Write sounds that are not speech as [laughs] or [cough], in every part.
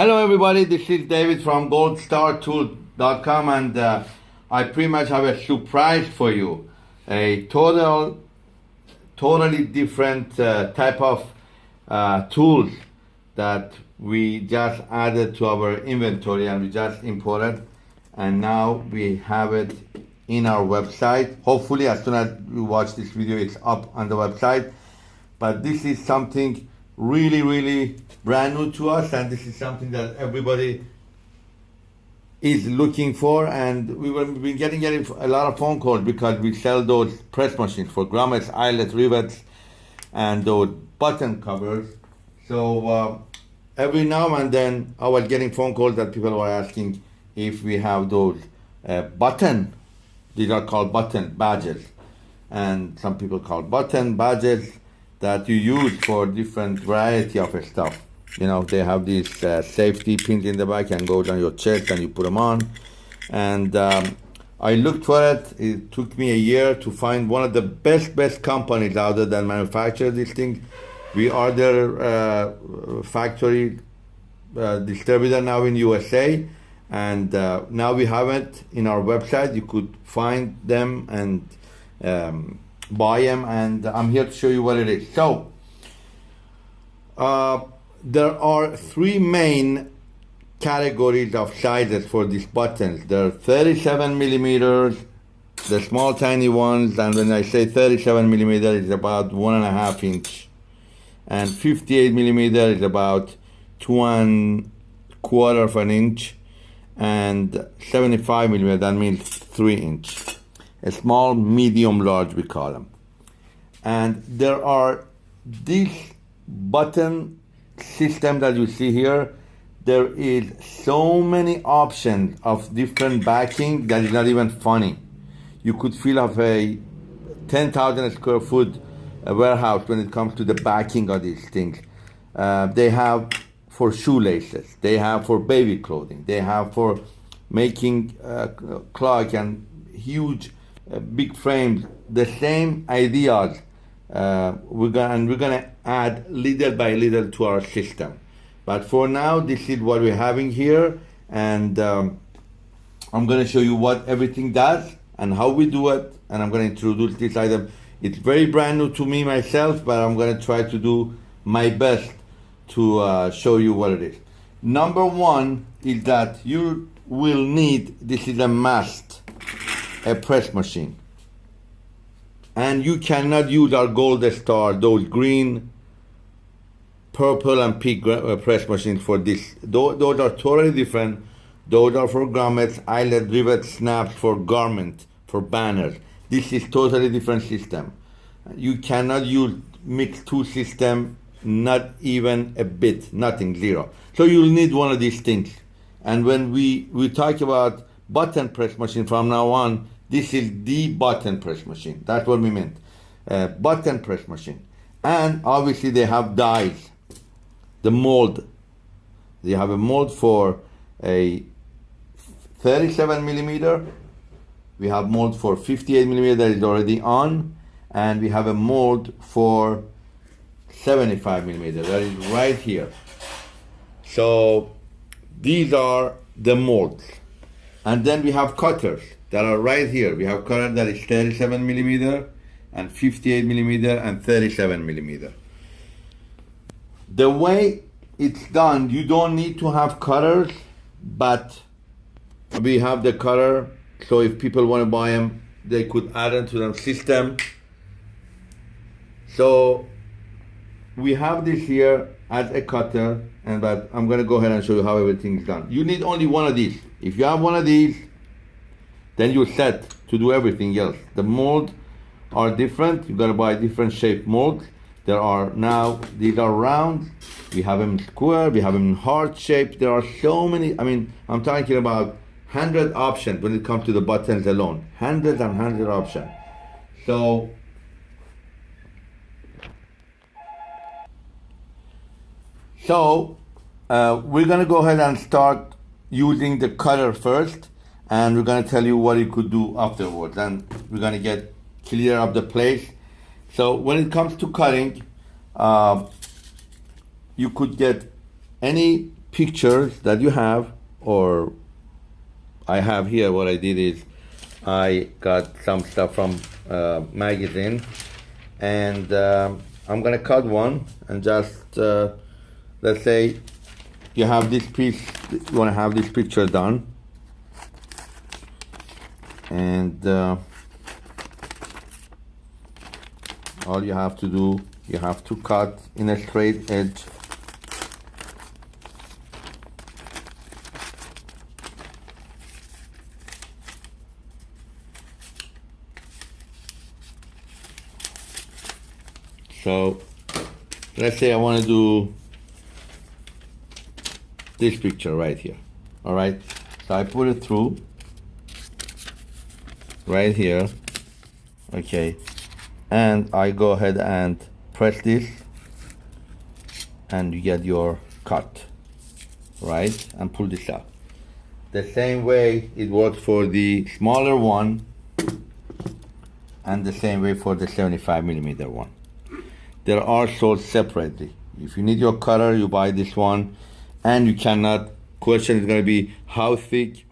Hello, everybody. This is David from goldstartool.com, and uh, I pretty much have a surprise for you. A total, totally different uh, type of uh, tools that we just added to our inventory and we just imported, and now we have it in our website. Hopefully, as soon as you watch this video, it's up on the website. But this is something really, really brand new to us, and this is something that everybody is looking for. And we have been getting, getting a lot of phone calls because we sell those press machines for grommets, eyelet, rivets, and those button covers. So uh, every now and then, I was getting phone calls that people were asking if we have those uh, button. These are called button badges, and some people call button badges that you use for different variety of stuff. You know, they have these uh, safety pins in the back and goes on your chest and you put them on. And um, I looked for it. It took me a year to find one of the best, best companies out there that manufacture these things. We are their uh, factory uh, distributor now in USA. And uh, now we have it in our website. You could find them and um, buy them and I'm here to show you what it is. So, uh, there are three main categories of sizes for these buttons. There are 37 millimeters, the small tiny ones, and when I say 37 millimeter, it's about one and a half inch. And 58 millimeter is about two and quarter of an inch. And 75 millimeter, that means three inch a small, medium, large, we call them. And there are this button system that you see here. There is so many options of different backing that is not even funny. You could fill up a 10,000 square foot uh, warehouse when it comes to the backing of these things. Uh, they have for shoelaces, they have for baby clothing, they have for making uh, clock and huge big frames, the same ideas. Uh, we're gonna and we're gonna add little by little to our system. But for now, this is what we're having here, and um, I'm gonna show you what everything does and how we do it, and I'm gonna introduce this item. It's very brand new to me myself, but I'm gonna try to do my best to uh, show you what it is. Number one is that you will need, this is a must, a press machine. And you cannot use our Gold Star, those green, purple, and pink uh, press machines for this. Those, those are totally different. Those are for grommets, eyelet, rivet, snaps, for garment, for banners. This is totally different system. You cannot use mix two system, not even a bit, nothing, zero. So you'll need one of these things. And when we, we talk about button press machine from now on, this is the button press machine. That's what we meant. Uh, button press machine. And obviously they have dies. The mold. They have a mold for a 37 millimeter. We have mold for 58 millimeter that is already on. And we have a mold for 75 millimeter that is right here. So these are the molds. And then we have cutters that are right here. We have cutter that is 37 millimeter and 58 millimeter and 37 millimeter. The way it's done, you don't need to have cutters, but we have the cutter. So if people want to buy them, they could add them to their system. So we have this here as a cutter, and but I'm gonna go ahead and show you how everything is done. You need only one of these. If you have one of these, then you're set to do everything else. The mold are different. You gotta buy different shape molds. There are now, these are round. We have them square, we have them heart shape. There are so many, I mean, I'm talking about 100 options when it comes to the buttons alone. Hundreds and hundred options. So, so uh, we're gonna go ahead and start using the cutter first and we're gonna tell you what you could do afterwards. And we're gonna get clear of the place. So when it comes to cutting, uh, you could get any pictures that you have, or I have here, what I did is I got some stuff from uh, magazine, and um, I'm gonna cut one and just uh, let's say you have this piece, you wanna have this picture done, and uh, all you have to do, you have to cut in a straight edge So let's say I want to do this picture right here. All right. So I put it through right here. Okay. And I go ahead and press this and you get your cut. Right. And pull this out. The same way it works for the smaller one and the same way for the 75 millimeter one they are sold separately. If you need your cutter, you buy this one, and you cannot. Question is going to be how thick.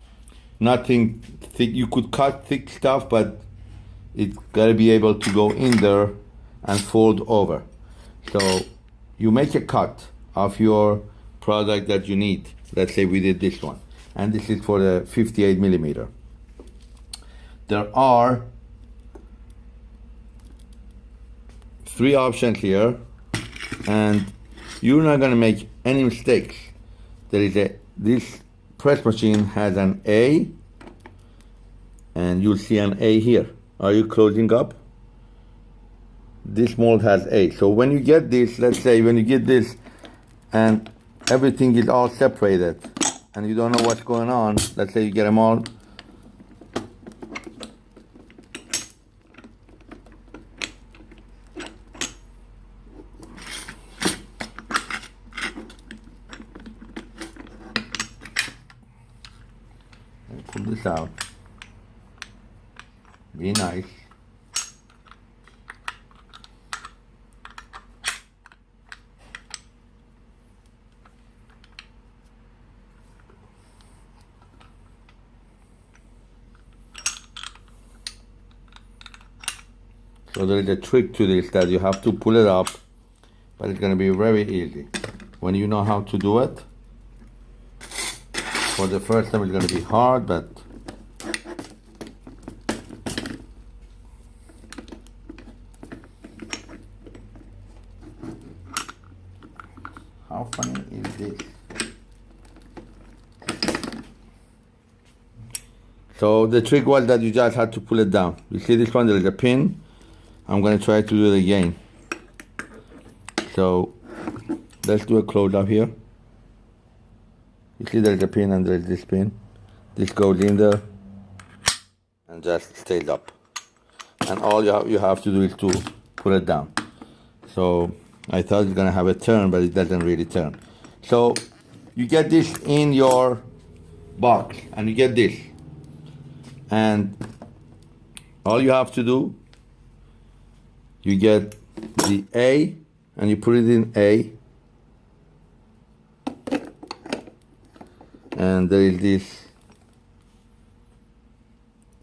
Nothing thick. You could cut thick stuff, but it's got to be able to go in there and fold over. So you make a cut of your product that you need. Let's say we did this one, and this is for the 58 millimeter. There are three options here and you're not going to make any mistakes there is a this press machine has an A and you'll see an A here. Are you closing up? This mold has A. So when you get this let's say when you get this and everything is all separated and you don't know what's going on let's say you get them all pull this out. Be nice. So there is a trick to this that you have to pull it up, but it's going to be very easy. When you know how to do it, for the first time it's going to be hard, but how funny is this? So the trick was that you just had to pull it down. You see this one, there is a pin. I'm going to try to do it again. So let's do a close up here. You see there's a pin and there's this pin. This goes in there and just stays up. And all you have, you have to do is to put it down. So I thought it's gonna have a turn, but it doesn't really turn. So you get this in your box and you get this. And all you have to do, you get the A and you put it in A and there is this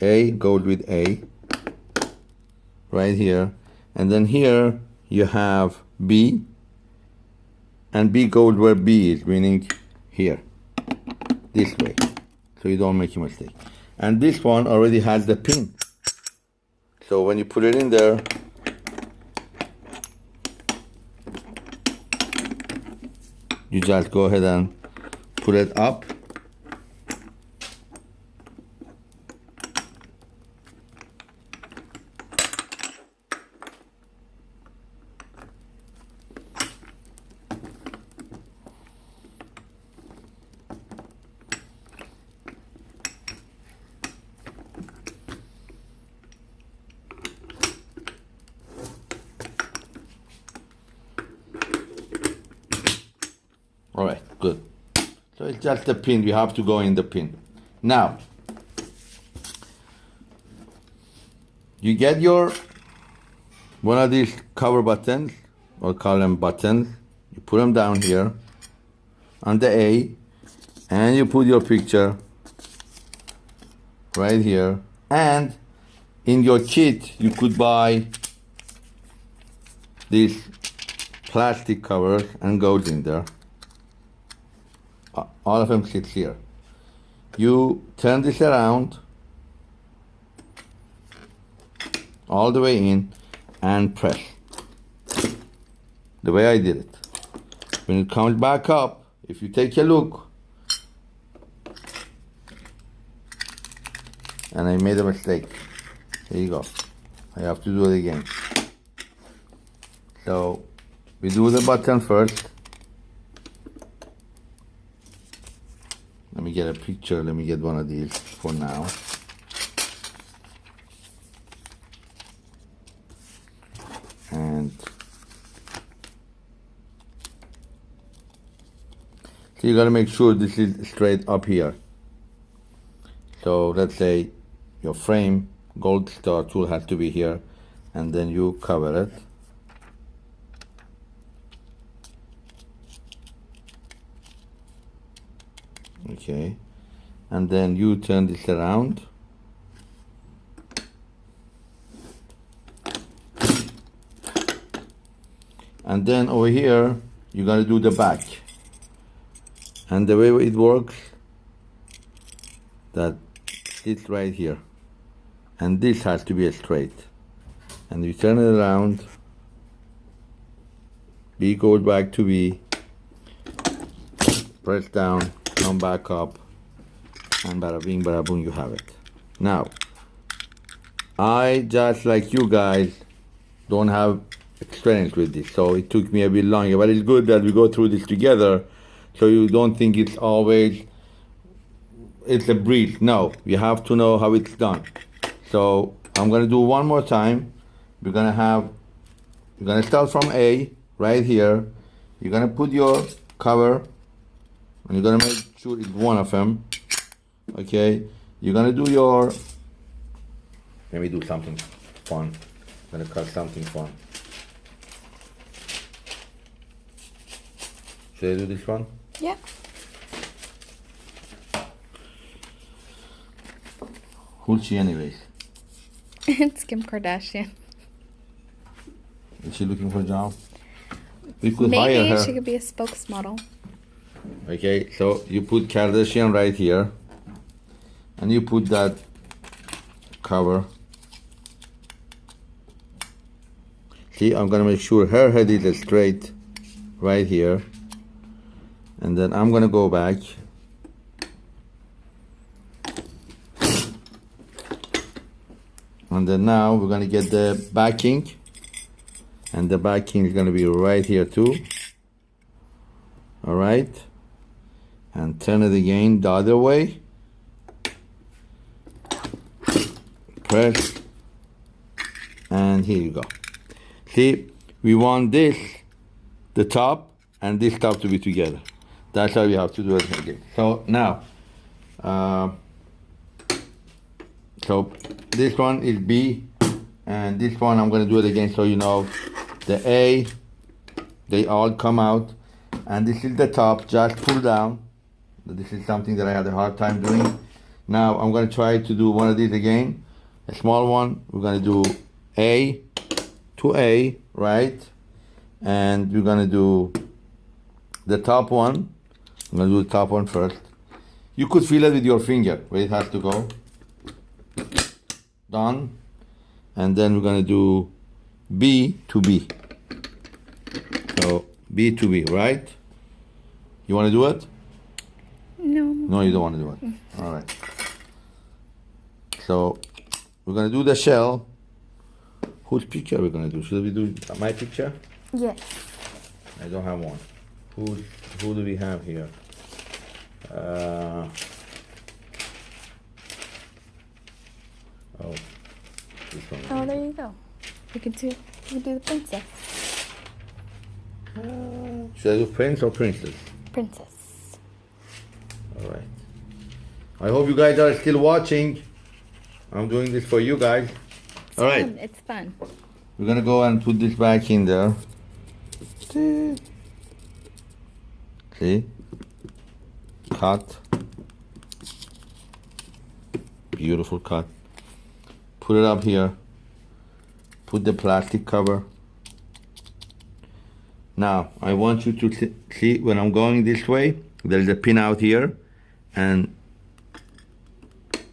A goes with A right here. And then here you have B and B goes where B is meaning here this way. So you don't make a mistake. And this one already has the pin. So when you put it in there you just go ahead and put it up All right, good. So it's just the pin, you have to go in the pin. Now, you get your, one of these cover buttons, or call them buttons, you put them down here, on the A and you put your picture right here and in your kit you could buy these plastic covers and goes in there all of them sits here. You turn this around all the way in and press. The way I did it. When it comes back up if you take a look and I made a mistake. There you go. I have to do it again. So we do the button first let me get a picture let me get one of these for now. And so you got to make sure this is straight up here. So let's say your frame gold star tool has to be here and then you cover it okay. And then you turn this around. And then over here you're gonna do the back. And the way it works that it's right here. And this has to be straight. And you turn it around. B goes back to B. Press down come back up and bada bing bada boom you have it. Now I just like you guys don't have experience with this so it took me a bit longer but it's good that we go through this together so you don't think it's always it's a breeze. No you have to know how it's done. So I'm gonna do one more time. We're gonna have you're gonna start from A right here. You're gonna put your cover and you're gonna make sure it's one of them okay? You're gonna do your let me do something fun. I'm gonna cut something fun. Should I do this one? Yeah. who's she anyways. [laughs] It's Kim Kardashian. is she looking for a job? We could hire Maybe her. she could be a spokesmodel. Okay, so you put Kardashian right here, and you put that cover. See, I'm gonna make sure her head is straight right here, and then I'm gonna go back. And then now we're gonna get the backing, and the backing is gonna be right here too. All right and turn it again the other way. Press, and here you go. See, we want this, the top, and this top to be together. That's how we have to do it again. So now, uh, so this one is B, and this one I'm gonna do it again so you know the A, they all come out, and this is the top, just pull down, this is something that I had a hard time doing. Now I'm going to try to do one of these again. A small one. We're going to do A to A, right? And we're going to do the top one. I'm going to do the top one first. You could feel it with your finger where it has to go. Done. And then we're going to do B to B. So B to B, right? You want to do it? No. You don't want to do it. All right. So we're gonna do the shell. Whose picture are we gonna do? Should we do my picture? Yes. I don't have one. Who who do we have here? Uh, oh, this one. Oh, there you go. You can do. You can do the princess. Should I do prince or princess? Princess. All right. I hope you guys are still watching. I'm doing this for you guys. It's All right. Fun. It's fun. We're gonna go and put this back in there. See? cut. Beautiful cut. Put it up here. Put the plastic cover. Now, I want you to see- see when I'm going this way, there's a pin out here, and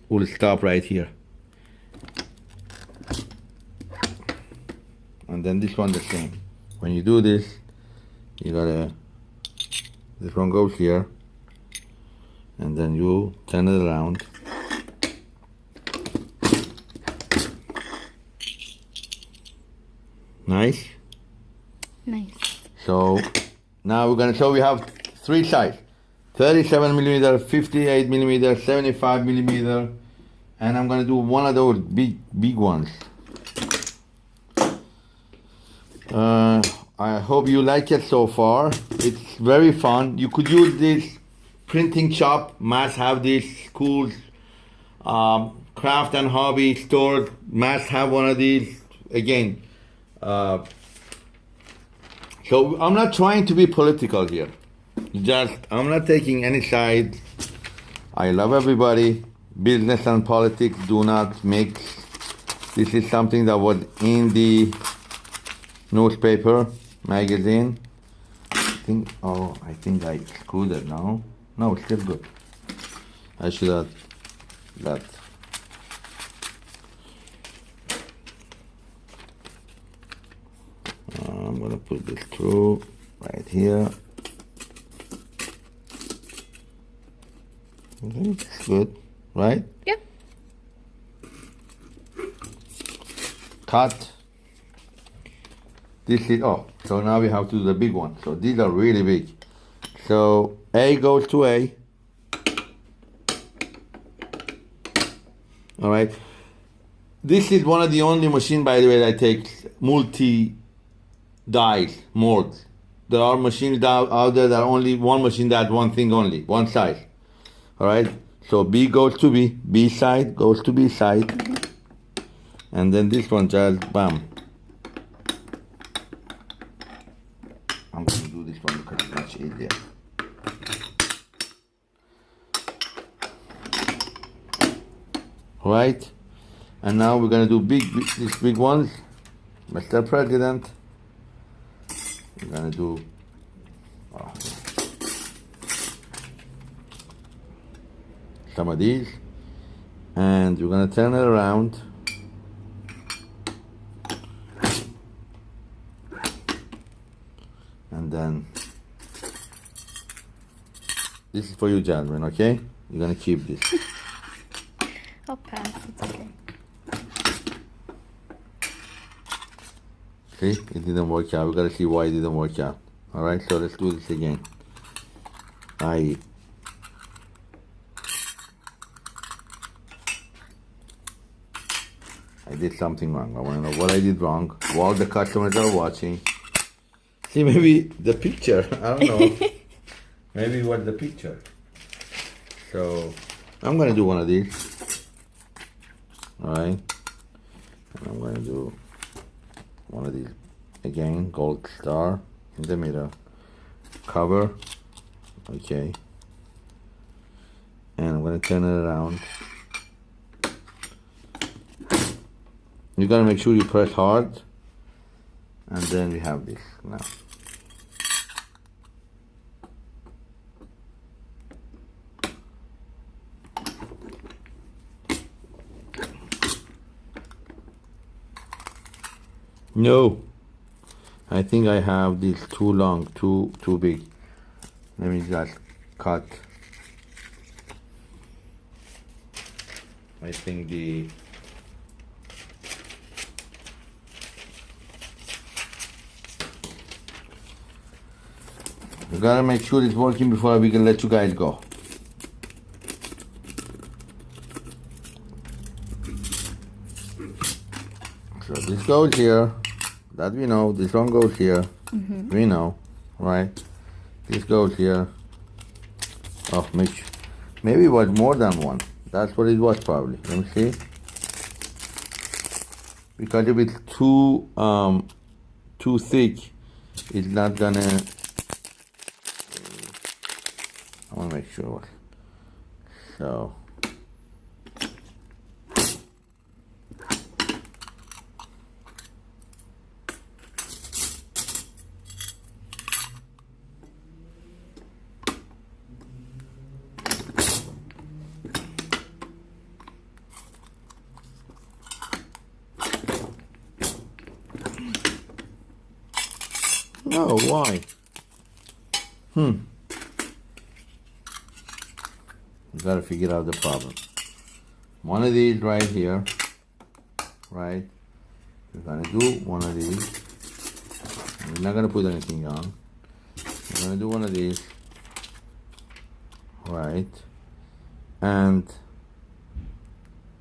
we'll stop right here. And then this one the same. When you do this, you gotta, this one goes here, and then you turn it around. Nice. Nice. So now we're gonna show we have three size 37 millimeter, 58 millimeter, 75 millimeter, and I'm gonna do one of those big big ones. Uh, I hope you like it so far. It's very fun. You could use this printing shop, must have this schools, um, craft and hobby store, must have one of these. Again, uh, so I'm not trying to be political here. Just I'm not taking any side. I love everybody. Business and politics do not mix. This is something that was in the newspaper, magazine. I think oh I think I screwed it now. No, it's still good. I should have that. I'm gonna put this through right here. I think it's good, right? Yep. Cut. This is oh, so now we have to do the big one. So these are really big. So A goes to A. All right. This is one of the only machine, by the way, that takes multi dies, molds. There are machines out, out there that only one machine that one thing only, one size. All right. So B goes to B, B side goes to B side, and then this one just bam. I'm gonna do this one because it's much easier. Right, and now we're gonna do big, big these big ones, Mr. President. We're gonna do. oh, some of these, and we're gonna turn it around. And then this is for you, Jasmine. Okay, you're gonna keep this. [laughs] It's okay. See, it didn't work out. We gotta see why it didn't work out. All right, so let's do this again. I. did something wrong. I want to know what I did wrong while the customers are watching. See, maybe the picture. [laughs] I don't know. [laughs] maybe what the picture. So, I'm gonna do one of these. All right, and I'm gonna do one of these again gold star in the middle cover okay and I'm gonna turn it around you gotta make sure you press hard and then we have this now No. I think I have this too long, too too big. Let me just cut. I think the We gotta make sure it's working before we can let you guys go. So this goes here. That we know. This one goes here. We know, right? This goes here. Oh, maybe, maybe it was more than one. That's what it was probably. Let me see. Because if it's too um, too thick, it's not gonna. I want to make sure. So. No, why? Hmm. You gotta figure out the problem. One of these right here, right? We're gonna do one of these. We're not gonna put anything on. We're gonna do one of these, right? And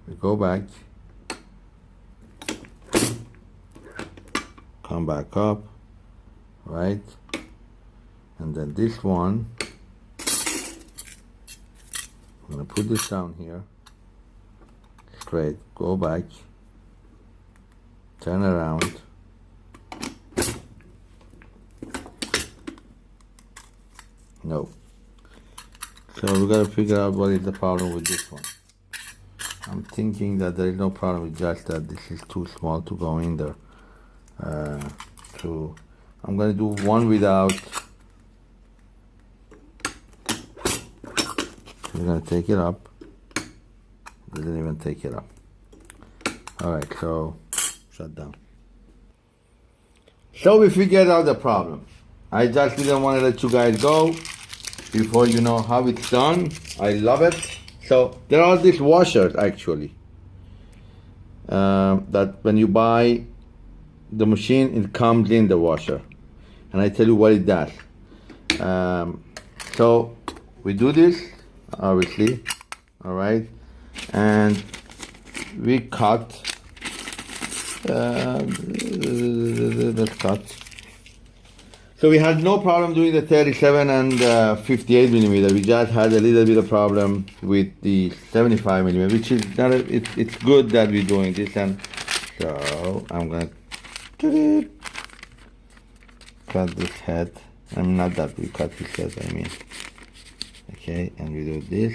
we go back, come back up, right? And then this one, I'm gonna put this down here, straight, go back, turn around. No. So we gotta figure out what is the problem with this one. I'm thinking that there is no problem with just that this is too small to go in there. Uh, to, I'm gonna do one without. We're gonna take it up. Didn't even take it up. All right, so shut down. So we figured out the problem. I just didn't want to let you guys go before you know how it's done. I love it. So there are these washers actually. Um, that when you buy the machine, it comes in the washer, and I tell you what it does. Um, so we do this, obviously, all right, and we cut. Uh, let's cut. So we had no problem doing the 37 and uh, 58 millimeter. We just had a little bit of problem with the 75 millimeter, which is not. It, it's good that we're doing this, and so I'm gonna cut this head. I'm not that we cut this head. I mean, okay, and we do this.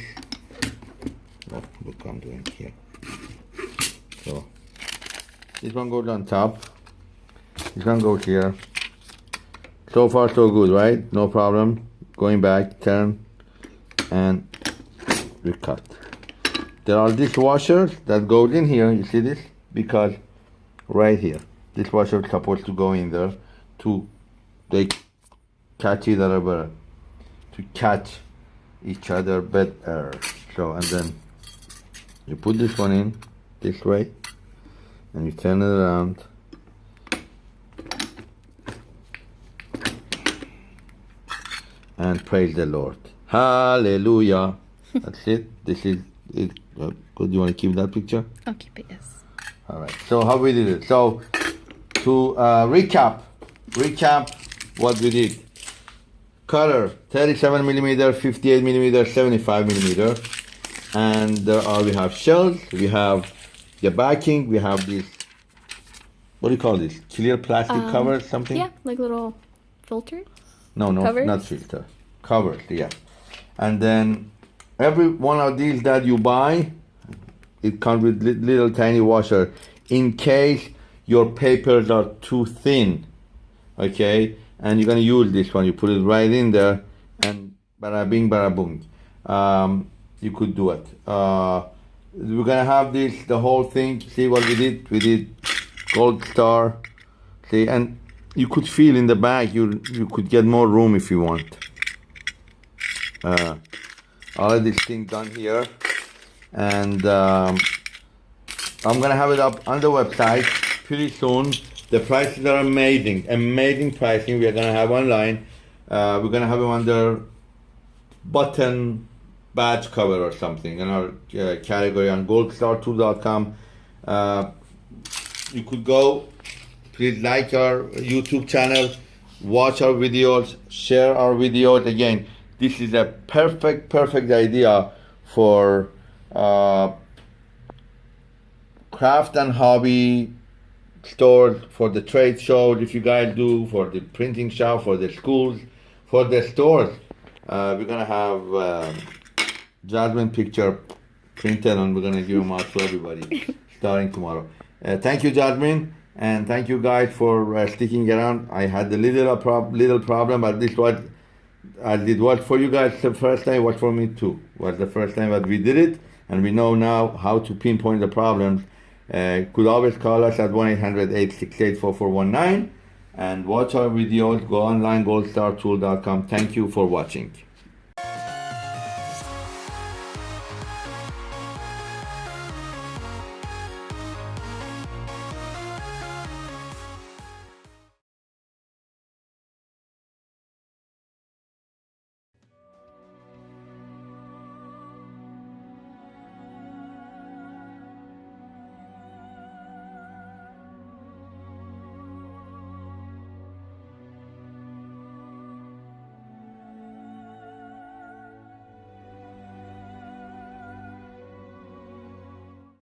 Oh, look, look, I'm doing here. So this one goes on top. This one goes here. So far so good, right? No problem. Going back, turn, and we cut. There are dishwashers that goes in here, you see this? Because right here, dishwasher is supposed to go in there to they catch each other better. To catch each other better. So and then you put this one in this way and you turn it around and praise the Lord. Hallelujah. [laughs] That's it. This is it. Good. You want to keep that picture? I'll keep it, yes. All right. So how we did it? So to uh, recap, recap what we did. Cutter 37 millimeter, 58 millimeter, 75 millimeter, and there are we have shells. We have the backing. We have this. What do you call this? Clear plastic Um, cover, something? Yeah, like little filter No, no, Covers? not filter. Covers, yeah. And then every one of these that you buy, it comes with li- little tiny washer in case your papers are too thin. Okay, and you're gonna use this one. You put it right in there, and bada bing, bada boom. Um, you could do it. Uh, we're gonna have this the whole thing. See what we did? We did gold star. See, and you could feel in the back you you could get more room if you want. Uh, all of this thing done here, and um, I'm gonna have it up on the website pretty soon. The prices are amazing, amazing pricing. We are gonna have online. Uh, we're gonna have them under button badge cover or something in our uh, category on goldstartool.com. Uh, you could go please like our youtube channel watch our videos share our videos again this is a perfect perfect idea for uh, craft and hobby stores for the trade show if you guys do for the printing shop for the schools for the stores uh, we're gonna have um, Jasmine picture printed and we're gonna give them out to everybody [laughs] starting tomorrow. Uh, thank you, Jasmine, and thank you guys for uh, sticking around. I had a little prob- little problem, but this was I did what for you guys the first time, what for me too. Was the first time that we did it, and we know now how to pinpoint the problems. Uh, could always call us at 1-800-868-4419 and watch our videos. Go online, goldstartool.com. Thank you for watching.